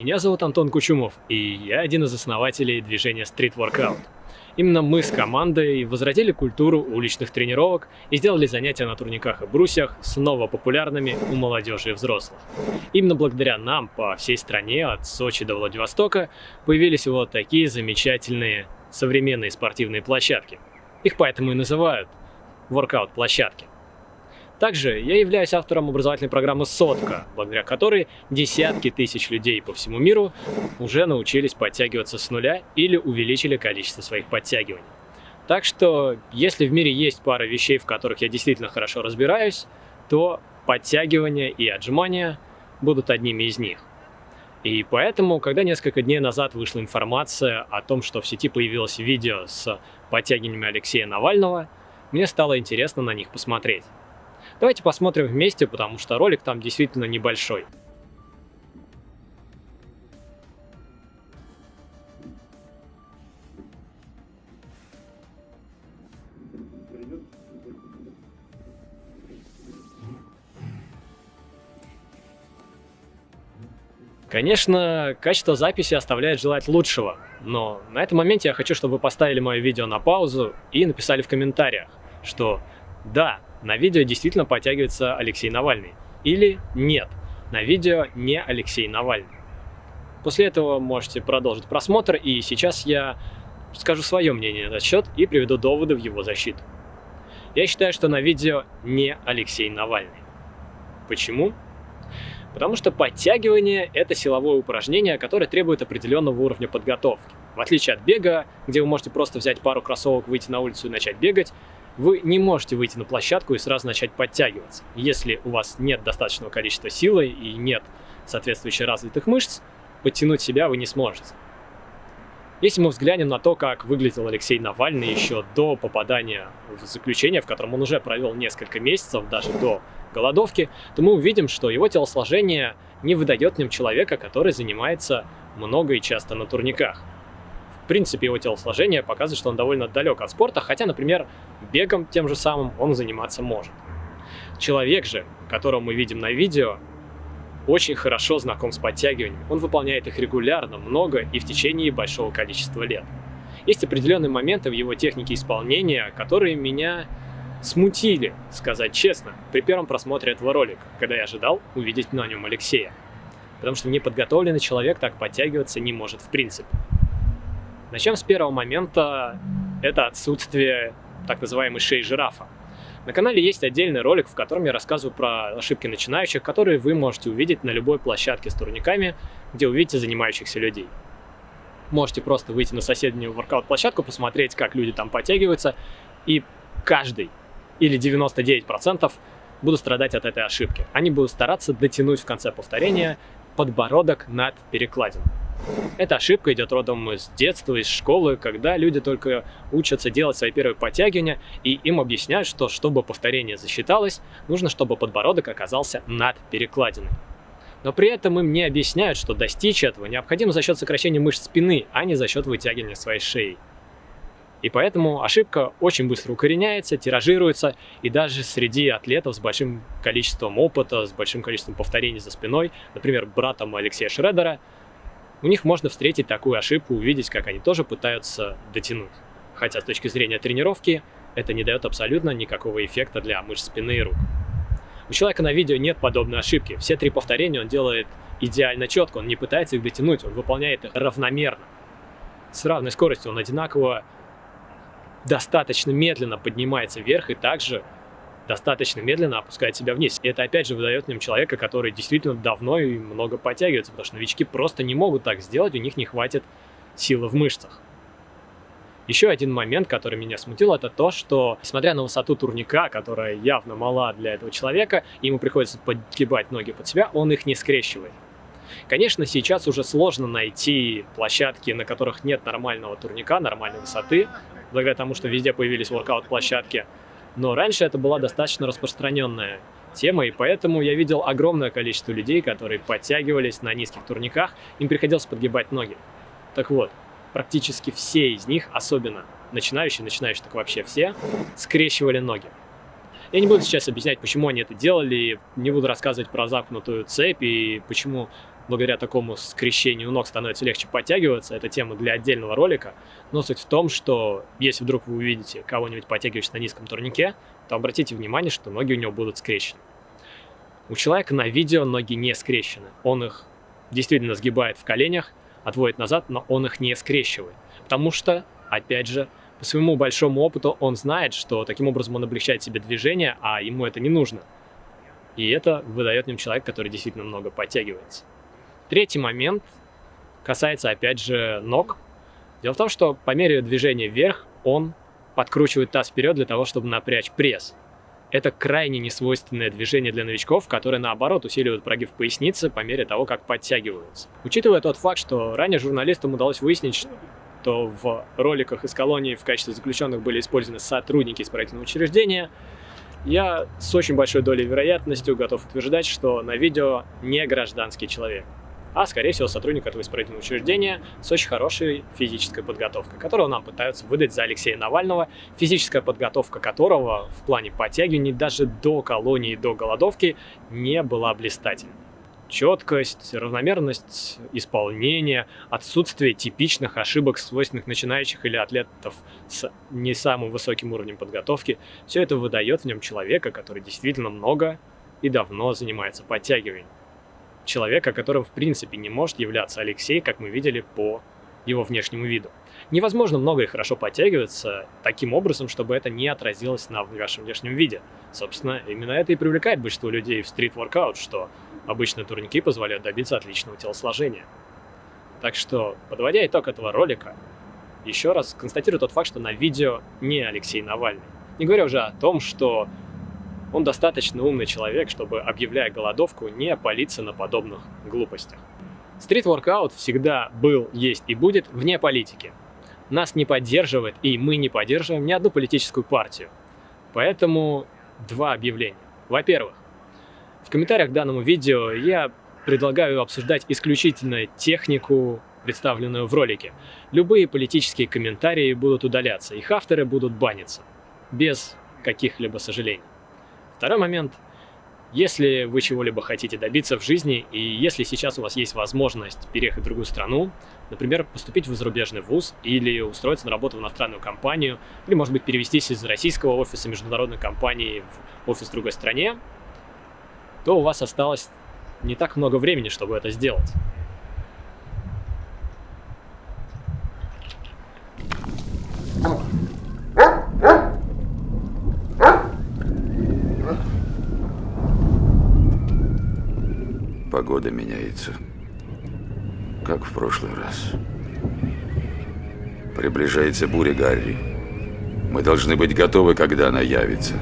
Меня зовут Антон Кучумов, и я один из основателей движения Street Workout. Именно мы с командой возродили культуру уличных тренировок и сделали занятия на турниках и брусьях снова популярными у молодежи и взрослых. Именно благодаря нам по всей стране, от Сочи до Владивостока, появились вот такие замечательные современные спортивные площадки. Их поэтому и называют воркаут-площадки. Также я являюсь автором образовательной программы «Сотка», благодаря которой десятки тысяч людей по всему миру уже научились подтягиваться с нуля или увеличили количество своих подтягиваний. Так что, если в мире есть пара вещей, в которых я действительно хорошо разбираюсь, то подтягивания и отжимания будут одними из них. И поэтому, когда несколько дней назад вышла информация о том, что в сети появилось видео с подтягиваниями Алексея Навального, мне стало интересно на них посмотреть. Давайте посмотрим вместе, потому что ролик там действительно небольшой. Конечно, качество записи оставляет желать лучшего, но на этом моменте я хочу, чтобы вы поставили мое видео на паузу и написали в комментариях, что да, на видео действительно подтягивается Алексей Навальный. Или нет, на видео не Алексей Навальный. После этого можете продолжить просмотр, и сейчас я скажу свое мнение на этот счет и приведу доводы в его защиту. Я считаю, что на видео не Алексей Навальный. Почему? Потому что подтягивание – это силовое упражнение, которое требует определенного уровня подготовки. В отличие от бега, где вы можете просто взять пару кроссовок, выйти на улицу и начать бегать, вы не можете выйти на площадку и сразу начать подтягиваться. Если у вас нет достаточного количества силы и нет соответствующих развитых мышц, подтянуть себя вы не сможете. Если мы взглянем на то, как выглядел Алексей Навальный еще до попадания в заключение, в котором он уже провел несколько месяцев, даже до голодовки, то мы увидим, что его телосложение не выдает в нем человека, который занимается много и часто на турниках принципе, его телосложение показывает, что он довольно далек от спорта, хотя, например, бегом тем же самым он заниматься может. Человек же, которого мы видим на видео, очень хорошо знаком с подтягиваниями. Он выполняет их регулярно, много и в течение большого количества лет. Есть определенные моменты в его технике исполнения, которые меня смутили, сказать честно, при первом просмотре этого ролика, когда я ожидал увидеть на нем Алексея. Потому что неподготовленный человек так подтягиваться не может в принципе. Начнем с первого момента, это отсутствие так называемой шеи жирафа. На канале есть отдельный ролик, в котором я рассказываю про ошибки начинающих, которые вы можете увидеть на любой площадке с турниками, где увидите занимающихся людей. Можете просто выйти на соседнюю воркаут-площадку, посмотреть, как люди там подтягиваются, и каждый или 99% будут страдать от этой ошибки. Они будут стараться дотянуть в конце повторения подбородок над перекладиной. Эта ошибка идет родом из детства, из школы, когда люди только учатся делать свои первые подтягивания, и им объясняют, что чтобы повторение засчиталось, нужно, чтобы подбородок оказался над перекладиной. Но при этом им не объясняют, что достичь этого необходимо за счет сокращения мышц спины, а не за счет вытягивания своей шеи. И поэтому ошибка очень быстро укореняется, тиражируется, и даже среди атлетов с большим количеством опыта, с большим количеством повторений за спиной, например, братом Алексея Шредера, у них можно встретить такую ошибку, увидеть, как они тоже пытаются дотянуть. Хотя с точки зрения тренировки это не дает абсолютно никакого эффекта для мышц спины и рук. У человека на видео нет подобной ошибки. Все три повторения он делает идеально четко, он не пытается их дотянуть, он выполняет их равномерно. С равной скоростью он одинаково достаточно медленно поднимается вверх и также достаточно медленно опускает себя вниз. И это опять же выдает в нем человека, который действительно давно и много подтягивается, потому что новички просто не могут так сделать, у них не хватит силы в мышцах. Еще один момент, который меня смутил, это то, что, несмотря на высоту турника, которая явно мала для этого человека, ему приходится подгибать ноги под себя, он их не скрещивает. Конечно, сейчас уже сложно найти площадки, на которых нет нормального турника, нормальной высоты, благодаря тому, что везде появились воркаут-площадки. Но раньше это была достаточно распространенная тема, и поэтому я видел огромное количество людей, которые подтягивались на низких турниках, им приходилось подгибать ноги. Так вот, практически все из них, особенно начинающие, начинающие так вообще все, скрещивали ноги. Я не буду сейчас объяснять, почему они это делали, не буду рассказывать про замкнутую цепь и почему благодаря такому скрещению ног становится легче подтягиваться. Это тема для отдельного ролика. Но суть в том, что если вдруг вы увидите кого-нибудь подтягивающего на низком турнике, то обратите внимание, что ноги у него будут скрещены. У человека на видео ноги не скрещены. Он их действительно сгибает в коленях, отводит назад, но он их не скрещивает. Потому что, опять же, по своему большому опыту он знает, что таким образом он облегчает себе движение, а ему это не нужно. И это выдает в нем человек, который действительно много подтягивается. Третий момент касается, опять же, ног. Дело в том, что по мере движения вверх он подкручивает таз вперед для того, чтобы напрячь пресс. Это крайне несвойственное движение для новичков, которое наоборот усиливает прогиб поясницы по мере того, как подтягиваются. Учитывая тот факт, что ранее журналистам удалось выяснить, что в роликах из колонии в качестве заключенных были использованы сотрудники исправительного учреждения, я с очень большой долей вероятностью готов утверждать, что на видео не гражданский человек, а, скорее всего, сотрудник этого исправительного учреждения с очень хорошей физической подготовкой, которую нам пытаются выдать за Алексея Навального, физическая подготовка которого в плане подтягиваний даже до колонии, до голодовки не была блистательной четкость, равномерность исполнения, отсутствие типичных ошибок, свойственных начинающих или атлетов с не самым высоким уровнем подготовки, все это выдает в нем человека, который действительно много и давно занимается подтягиванием. Человека, которым в принципе не может являться Алексей, как мы видели по его внешнему виду. Невозможно много и хорошо подтягиваться таким образом, чтобы это не отразилось на вашем внешнем виде. Собственно, именно это и привлекает большинство людей в стрит-воркаут, что обычные турники позволяют добиться отличного телосложения. Так что, подводя итог этого ролика, еще раз констатирую тот факт, что на видео не Алексей Навальный. Не говоря уже о том, что он достаточно умный человек, чтобы, объявляя голодовку, не палиться на подобных глупостях. Стрит-воркаут всегда был, есть и будет вне политики. Нас не поддерживает, и мы не поддерживаем ни одну политическую партию. Поэтому два объявления. Во-первых, в комментариях к данному видео я предлагаю обсуждать исключительно технику, представленную в ролике. Любые политические комментарии будут удаляться, их авторы будут баниться, без каких-либо сожалений. Второй момент – если вы чего-либо хотите добиться в жизни, и если сейчас у вас есть возможность переехать в другую страну, например, поступить в зарубежный вуз или устроиться на работу в иностранную компанию, или, может быть, перевестись из российского офиса международной компании в офис в другой стране, то у вас осталось не так много времени, чтобы это сделать. Погода меняется, как в прошлый раз. Приближается буря Гарри. Мы должны быть готовы, когда она явится.